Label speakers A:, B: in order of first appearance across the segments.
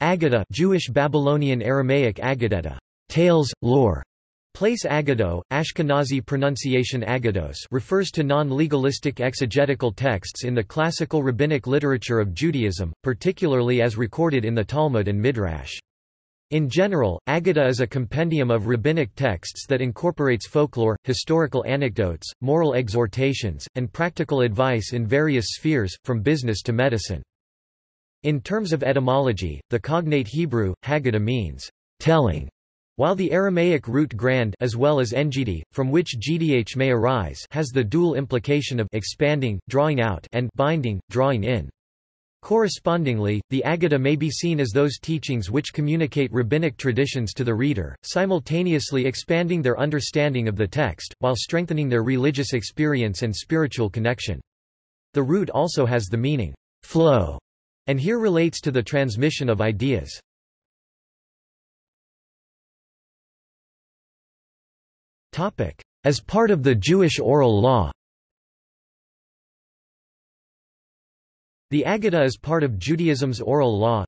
A: Aggadah Jewish Babylonian Aramaic Aggadeta, tales, lore, Place Agado, Ashkenazi pronunciation Agados refers to non-legalistic exegetical texts in the classical rabbinic literature of Judaism, particularly as recorded in the Talmud and Midrash. In general, Agada is a compendium of rabbinic texts that incorporates folklore, historical anecdotes, moral exhortations, and practical advice in various spheres, from business to medicine. In terms of etymology, the cognate Hebrew, Haggadah means, telling, while the Aramaic root grand as well as ngd, from which gdh may arise has the dual implication of expanding, drawing out and binding, drawing in. Correspondingly, the Aggadah may be seen as those teachings which communicate rabbinic traditions to the reader, simultaneously expanding their understanding of the text, while strengthening their religious experience and spiritual connection. The root also has the meaning, flow, and here relates to the transmission of ideas. As part of the Jewish oral law The Aggadah is part of Judaism's oral law.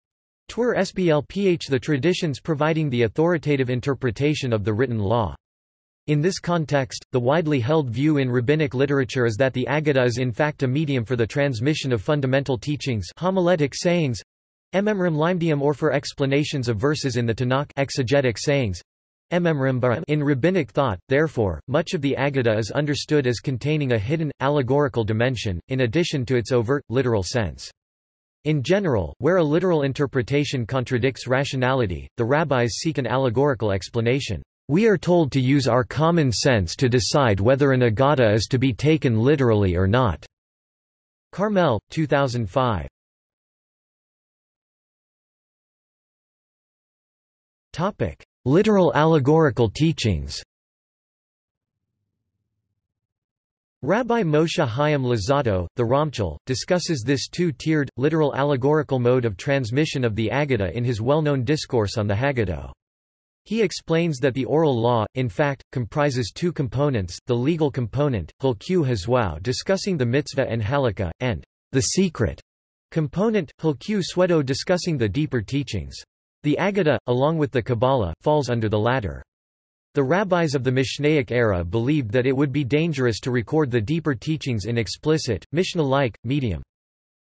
A: Twur SBLPH the traditions providing the authoritative interpretation of the written law. In this context, the widely held view in rabbinic literature is that the Aggadah is in fact a medium for the transmission of fundamental teachings homiletic sayings, Ememrim limdium or for explanations of verses in the Tanakh exegetic sayings, in rabbinic thought, therefore, much of the Aggadah is understood as containing a hidden, allegorical dimension, in addition to its overt, literal sense. In general, where a literal interpretation contradicts rationality, the rabbis seek an allegorical explanation. We are told to use our common sense to decide whether an Aggadah is to be taken literally or not. Carmel, 2005. Topic: Literal allegorical teachings Rabbi Moshe Chaim Luzzatto, the Ramchal, discusses this two-tiered, literal allegorical mode of transmission of the Aggadah in his well-known discourse on the Haggadah. He explains that the oral law, in fact, comprises two components, the legal component, Hilku Hazwau discussing the mitzvah and halakha, and the secret component, Hilku Swedo discussing the deeper teachings. The Aggadah, along with the Kabbalah, falls under the latter. The rabbis of the Mishnaic era believed that it would be dangerous to record the deeper teachings in explicit, Mishnah-like, medium.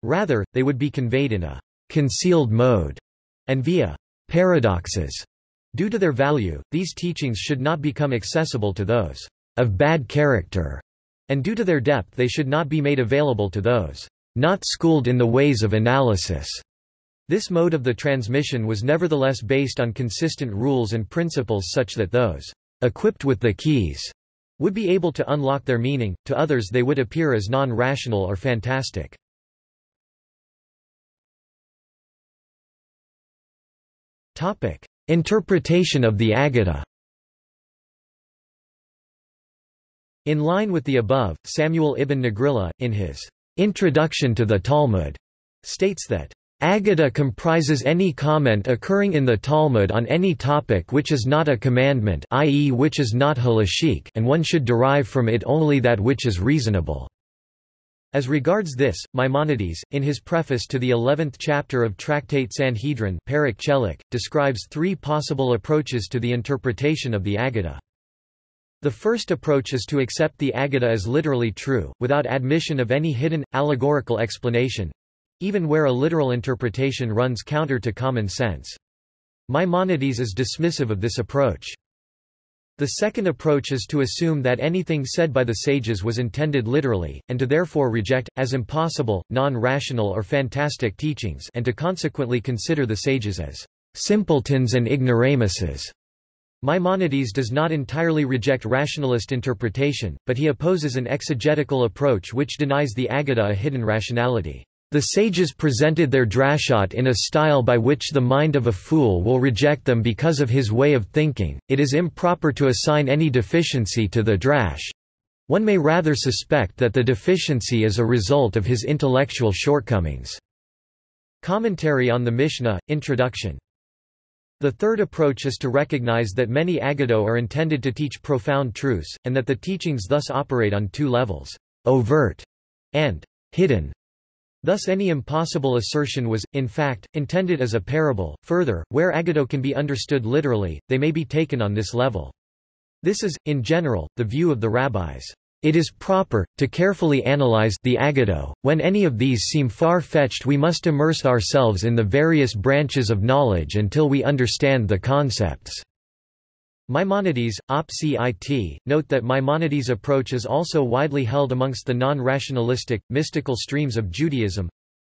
A: Rather, they would be conveyed in a concealed mode and via paradoxes. Due to their value, these teachings should not become accessible to those of bad character, and due to their depth they should not be made available to those not schooled in the ways of analysis. This mode of the transmission was nevertheless based on consistent rules and principles such that those equipped with the keys would be able to unlock their meaning, to others they would appear as non-rational or fantastic. Interpretation of the Aggadah In line with the above, Samuel ibn Nagrilla, in his Introduction to the Talmud, states that Aggadah comprises any comment occurring in the Talmud on any topic which is not a commandment i.e. which is not halachic and one should derive from it only that which is reasonable. As regards this, Maimonides, in his preface to the eleventh chapter of Tractate Sanhedrin describes three possible approaches to the interpretation of the Aggadah. The first approach is to accept the Aggadah as literally true, without admission of any hidden, allegorical explanation, even where a literal interpretation runs counter to common sense. Maimonides is dismissive of this approach. The second approach is to assume that anything said by the sages was intended literally, and to therefore reject, as impossible, non-rational or fantastic teachings and to consequently consider the sages as simpletons and ignoramuses. Maimonides does not entirely reject rationalist interpretation, but he opposes an exegetical approach which denies the Aggadah a hidden rationality. The sages presented their drashot in a style by which the mind of a fool will reject them because of his way of thinking. It is improper to assign any deficiency to the drash. One may rather suspect that the deficiency is a result of his intellectual shortcomings. Commentary on the Mishnah, Introduction the third approach is to recognize that many Aggadah are intended to teach profound truths, and that the teachings thus operate on two levels, overt and hidden. Thus any impossible assertion was, in fact, intended as a parable. Further, where Agado can be understood literally, they may be taken on this level. This is, in general, the view of the rabbis. It is proper, to carefully analyze the agado. When any of these seem far-fetched we must immerse ourselves in the various branches of knowledge until we understand the concepts. Maimonides, Op. Cit, note that Maimonides' approach is also widely held amongst the non-rationalistic, mystical streams of Judaism.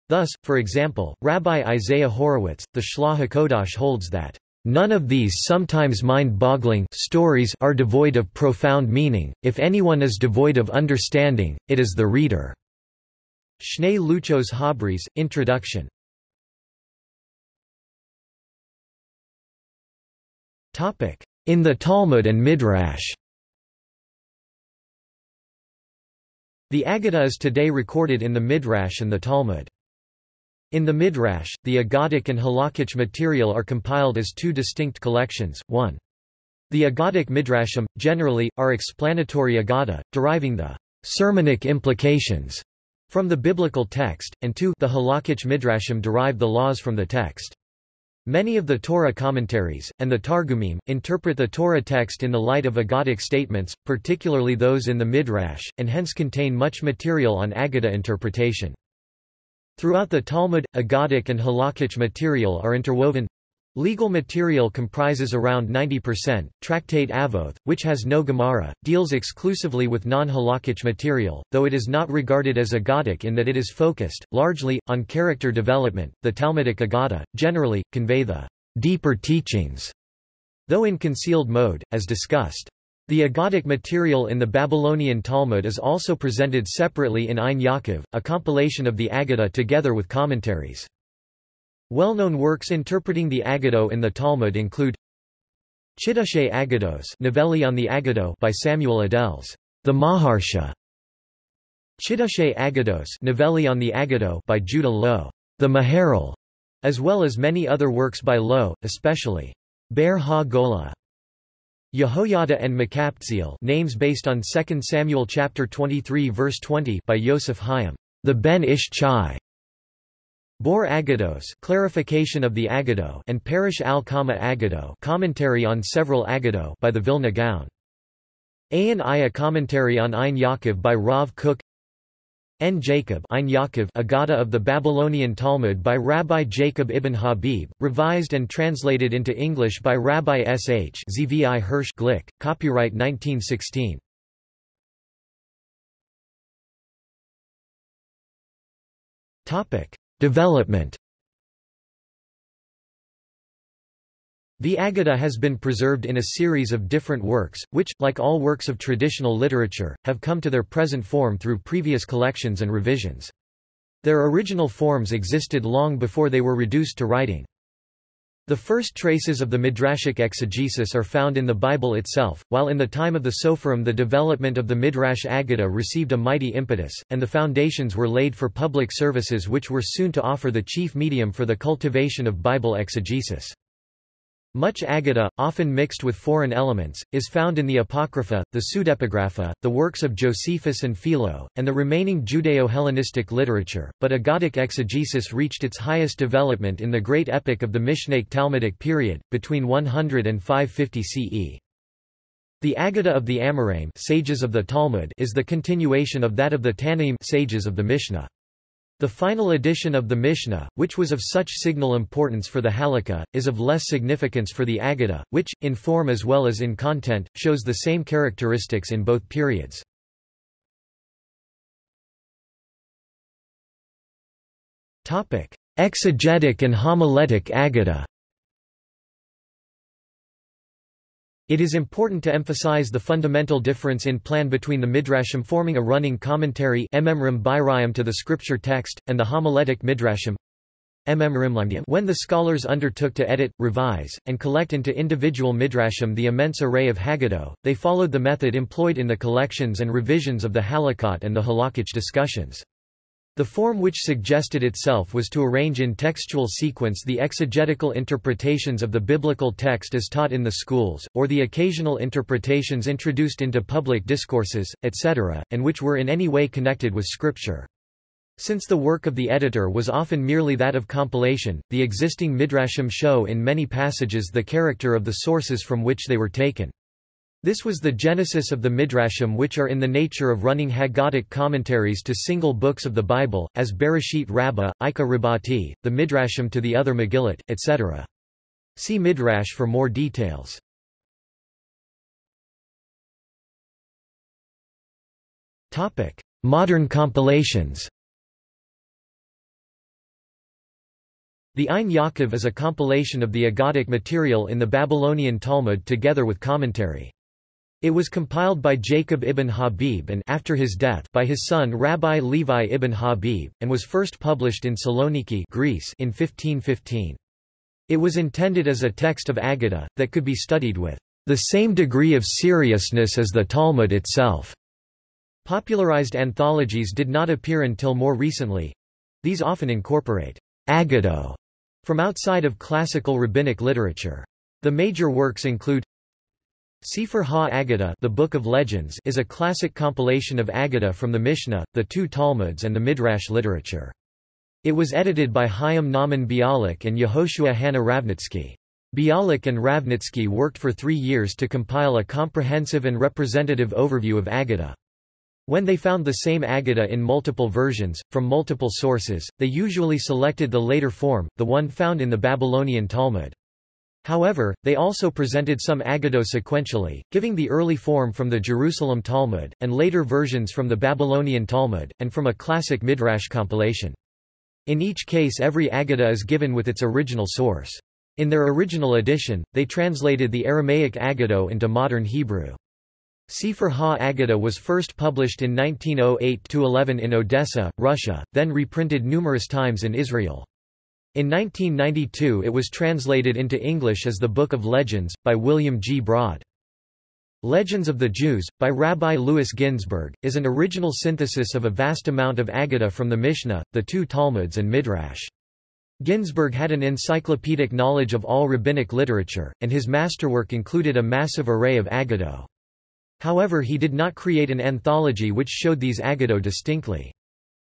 A: Thus, for example, Rabbi Isaiah Horowitz, the Shlah HaKodash holds that None of these sometimes mind-boggling stories are devoid of profound meaning, if anyone is devoid of understanding, it is the reader." Shnei Luchos Habris, Introduction In the Talmud and Midrash The Aggadah is today recorded in the Midrash and the Talmud. In the Midrash, the Agadic and Halakhic material are compiled as two distinct collections, one. The Agadic Midrashim, generally, are explanatory Aggadah, deriving the sermonic implications from the biblical text, and two the Halakhic Midrashim derive the laws from the text. Many of the Torah commentaries, and the Targumim, interpret the Torah text in the light of Agadic statements, particularly those in the Midrash, and hence contain much material on Aggadah interpretation. Throughout the Talmud, Agadic and Halakhic material are interwoven. Legal material comprises around 90%. Tractate Avoth, which has no Gemara, deals exclusively with non-Halakhic material, though it is not regarded as Agadic in that it is focused, largely, on character development. The Talmudic Agadah, generally, convey the deeper teachings, though in concealed mode, as discussed. The Agadic material in the Babylonian Talmud is also presented separately in Ein Yaakov, a compilation of the Aggadah together with commentaries. Well-known works interpreting the Aggadah in the Talmud include Chiddushay Agados Novelli on the Aggadah by Samuel Adels, the Maharsha, Chiddushay Agados Novelli on the Aggadah by Judah Loew, the Maharal, as well as many other works by Loew, especially Ber Ha-Golah. Yehoiada and Makaptziel names based on 2 Samuel chapter 23 verse 20 by Yosef Hayim, the Ben Ish Chai. Bor Agados clarification of the Agado and Parish al-Kama Agado commentary on several Agado by the Vilna Gaon. Ayn Aya commentary on Ein Yaakov by Rav Kook N. Jacob Ein Yaakov Agada of the Babylonian Talmud by Rabbi Jacob ibn Habib, revised and translated into English by Rabbi S. H. Zvi Hirsch Glick, copyright 1916. Development The Aggadah has been preserved in a series of different works, which, like all works of traditional literature, have come to their present form through previous collections and revisions. Their original forms existed long before they were reduced to writing. The first traces of the Midrashic exegesis are found in the Bible itself, while in the time of the Sopherim the development of the Midrash Aggadah received a mighty impetus, and the foundations were laid for public services which were soon to offer the chief medium for the cultivation of Bible exegesis. Much Aggadah, often mixed with foreign elements, is found in the Apocrypha, the Pseudepigrapha, the works of Josephus and Philo, and the remaining Judeo-Hellenistic literature, but Aggadic exegesis reached its highest development in the great epic of the Mishnaic Talmudic period, between 100 and 550 CE. The Aggadah of the Amoraim sages of the Talmud is the continuation of that of the Tannaim sages of the Mishnah. The final edition of the Mishnah, which was of such signal importance for the Halakha, is of less significance for the Aggadah, which, in form as well as in content, shows the same characteristics in both periods. Exegetic and homiletic Aggadah It is important to emphasize the fundamental difference in plan between the midrashim forming a running commentary to the scripture text, and the homiletic midrashim when the scholars undertook to edit, revise, and collect into individual midrashim the immense array of Haggadah, they followed the method employed in the collections and revisions of the Halakot and the Halakhic discussions. The form which suggested itself was to arrange in textual sequence the exegetical interpretations of the biblical text as taught in the schools, or the occasional interpretations introduced into public discourses, etc., and which were in any way connected with Scripture. Since the work of the editor was often merely that of compilation, the existing midrashim show in many passages the character of the sources from which they were taken. This was the genesis of the midrashim which are in the nature of running Haggadic commentaries to single books of the Bible, as Bereshit Rabbah, Icha Rabbati, the midrashim to the other Megillat, etc. See Midrash for more details. Modern compilations The Ein Yaakov is a compilation of the Agadic material in the Babylonian Talmud together with commentary. It was compiled by Jacob ibn Habib and after his death by his son Rabbi Levi ibn Habib, and was first published in Saloniki Greece in 1515. It was intended as a text of Aggadah, that could be studied with the same degree of seriousness as the Talmud itself. Popularized anthologies did not appear until more recently. These often incorporate Agado from outside of classical rabbinic literature. The major works include Sefer Ha-Agadah the Book of Legends is a classic compilation of Agadah from the Mishnah, the two Talmuds and the Midrash literature. It was edited by Chaim Nahman Bialik and Yehoshua Hanna Ravnitsky. Bialik and Ravnitsky worked for three years to compile a comprehensive and representative overview of Agadah. When they found the same Aggadah in multiple versions, from multiple sources, they usually selected the later form, the one found in the Babylonian Talmud. However, they also presented some Aggadah sequentially, giving the early form from the Jerusalem Talmud, and later versions from the Babylonian Talmud, and from a classic Midrash compilation. In each case every Aggadah is given with its original source. In their original edition, they translated the Aramaic Aggadah into modern Hebrew. Sefer Ha-Agadah was first published in 1908–11 in Odessa, Russia, then reprinted numerous times in Israel. In 1992 it was translated into English as The Book of Legends, by William G. Braude. Legends of the Jews, by Rabbi Louis Ginzberg, is an original synthesis of a vast amount of Aggadah from the Mishnah, the two Talmuds and Midrash. Ginzberg had an encyclopedic knowledge of all rabbinic literature, and his masterwork included a massive array of Aggadah. However he did not create an anthology which showed these Aggadah distinctly.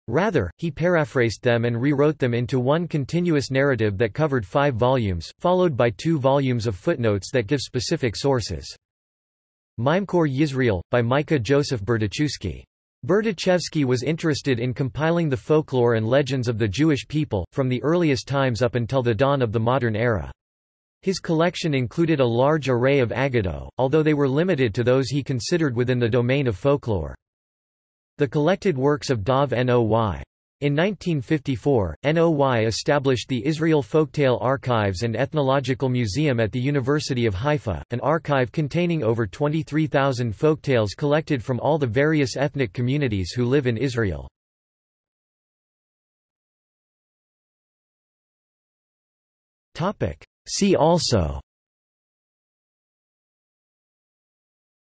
A: Rather, he paraphrased them and rewrote them into one continuous narrative that covered five volumes, followed by two volumes of footnotes that give specific sources. Mimekor Yisrael, by Micah Joseph Berdichevsky. Berdichevsky was interested in compiling the folklore and legends of the Jewish people, from the earliest times up until the dawn of the modern era. His collection included a large array of Aggadah, although they were limited to those he considered within the domain of folklore. The collected works of Dov Noy. In 1954, NOY established the Israel Folktale Archives and Ethnological Museum at the University of Haifa, an archive containing over 23,000 folktales collected from all the various ethnic communities who live in Israel. See also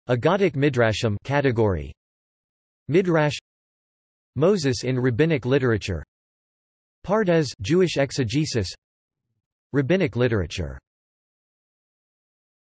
A: Aggadic Midrashim category Midrash Moses in rabbinic literature Pardes Jewish exegesis Rabbinic literature